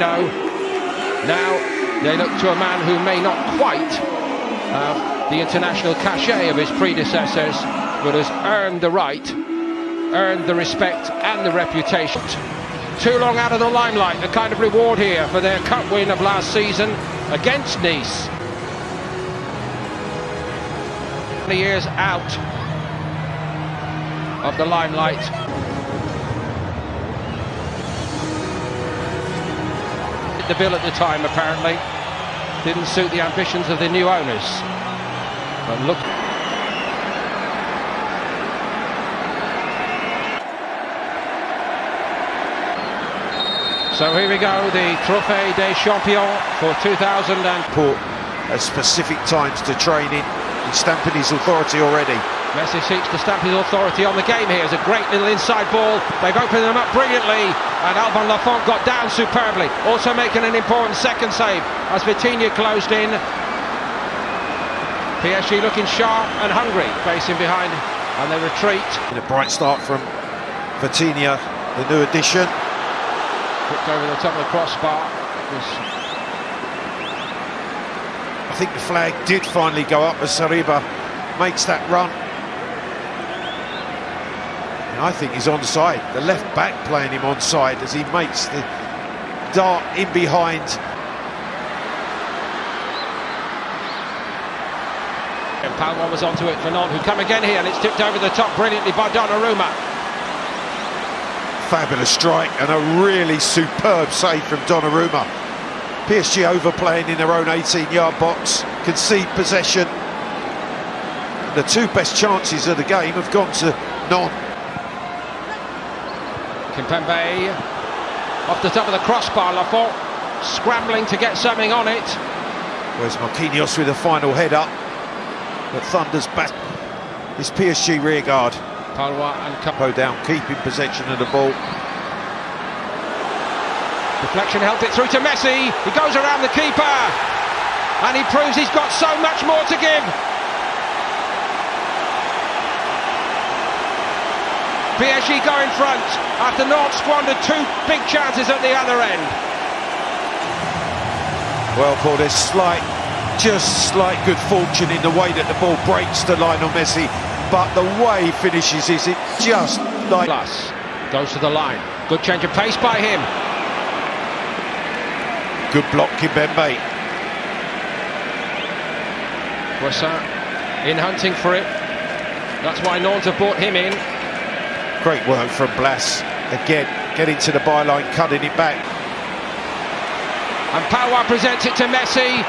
Now they look to a man who may not quite have the international cachet of his predecessors, but has earned the right, earned the respect and the reputation. Too long out of the limelight, the kind of reward here for their cup win of last season against Nice. Years out of the limelight. The bill at the time apparently didn't suit the ambitions of the new owners. But look. So here we go, the Trophée des Champions for 2000 and put at specific times to training and stamping his authority already. Messi seeks to stamp his authority on the game here. It's a great little inside ball. They've opened them up brilliantly, and Alban Lafont got down superbly. Also making an important second save as Vitinha closed in. PSG looking sharp and hungry, facing behind, and they retreat. a bright start from Vitinha, the new addition. Hooked over the top of the crossbar. I think the flag did finally go up as Saliba makes that run. I think he's onside. The left back playing him onside as he makes the dart in behind. And Palma was onto it for Nantes, who come again here, and it's tipped over the top brilliantly by Donnarumma fabulous strike and a really superb save from Donnarumma. PSG overplaying in their own 18-yard box, concede possession. The two best chances of the game have gone to Nantes. Kimpembe off the top of the crossbar, Lafont scrambling to get something on it. Where's Marquinhos with a final head up? But Thunder's back. His PSG rearguard. Pallois and Capo down, keeping possession of the ball. Deflection helped it through to Messi. He goes around the keeper. And he proves he's got so much more to give. PSG go in front after Nantes squandered two big chances at the other end. Well, Paul, there's slight, just slight good fortune in the way that the ball breaks to Lionel Messi but the way he finishes is it just like... Plus, goes to the line. Good change of pace by him. Good block, Kimpembe. Boissin in hunting for it. That's why Nantes have brought him in. Great work from Blas. Again, getting to the byline, cutting it back. And Pallois presents it to Messi.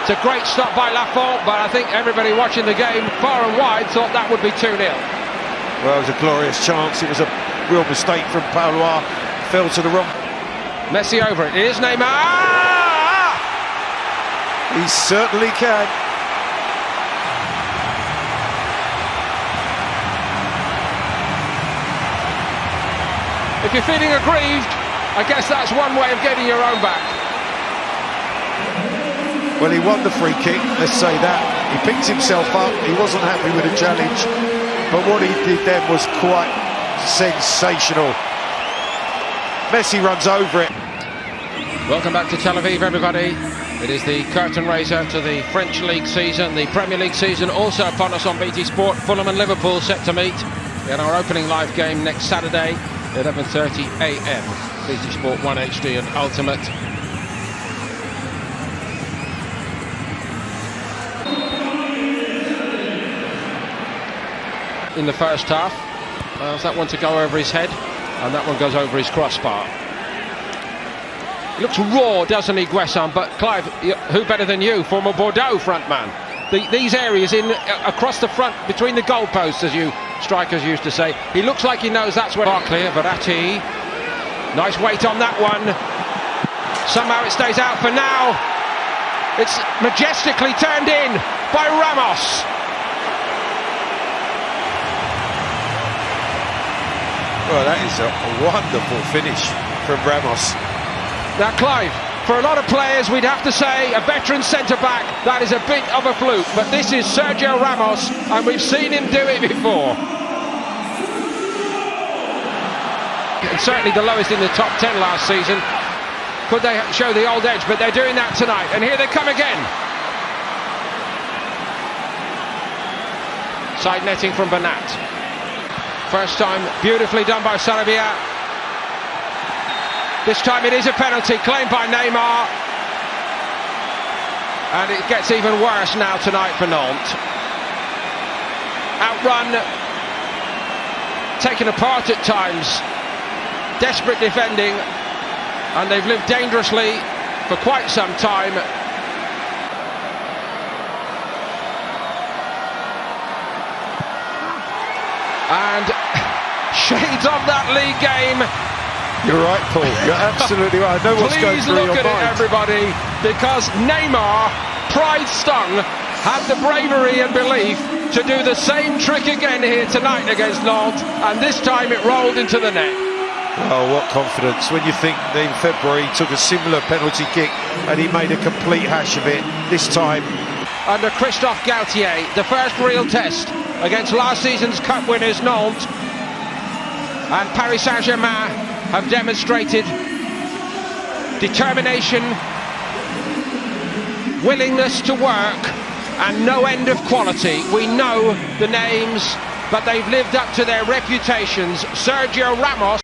It's a great stop by Lafont, but I think everybody watching the game far and wide thought that would be 2-0. Well, it was a glorious chance. It was a real mistake from Pallois. Fell to the wrong. Messi over it. It is Neymar. Ah! He certainly can. If you're feeling aggrieved, I guess that's one way of getting your own back. Well, he won the free kick, let's say that. He picked himself up, he wasn't happy with the challenge, but what he did then was quite sensational. Messi runs over it. Welcome back to Tel Aviv, everybody. It is the curtain raiser to the French League season, the Premier League season also upon us on BT Sport. Fulham and Liverpool set to meet in our opening live game next Saturday, 11.30am. BT Sport 1 HD and Ultimate. in the first half. Allows that one to go over his head, and that one goes over his crossbar. Looks raw, doesn't he, Guessand? But Clive, who better than you, former Bordeaux frontman? The, these areas in uh, across the front, between the goalposts, as you strikers used to say, he looks like he knows that's where. Barkley, Verratti, nice weight on that one. Somehow it stays out for now. It's majestically turned in by Ramos. Well, that is a, wonderful finish from Ramos. Now, Clive, for a lot of players, we'd have to say a veteran centre-back, that is a bit of a fluke. But this is Sergio Ramos, and we've seen him do it before. And certainly the lowest in the top 10 last season. Could they show the old edge? But they're doing that tonight. And here they come again. Side netting from Bernat. First time, beautifully done by Sarabia. This time it is a penalty claimed by Neymar. And it gets even worse now tonight for Nantes. Outrun, taken apart at times, desperate defending, and they've lived dangerously for quite some time. And shades of that league game. You're right, Paul. You're absolutely right. I know what's going Please through look at it, everybody, because Neymar, pride stung, had the bravery and belief to do the same trick again here tonight against Nantes, and this time it rolled into the net. Oh, what confidence. When you think that in February he took a similar penalty kick and he made a complete hash of it. This time, Under Christophe Galtier, the first real test against last season's Cup winners Nantes, and Paris Saint-Germain have demonstrated determination, willingness to work, and no end of quality. We know the names, but they've lived up to their reputations. Sergio Ramos.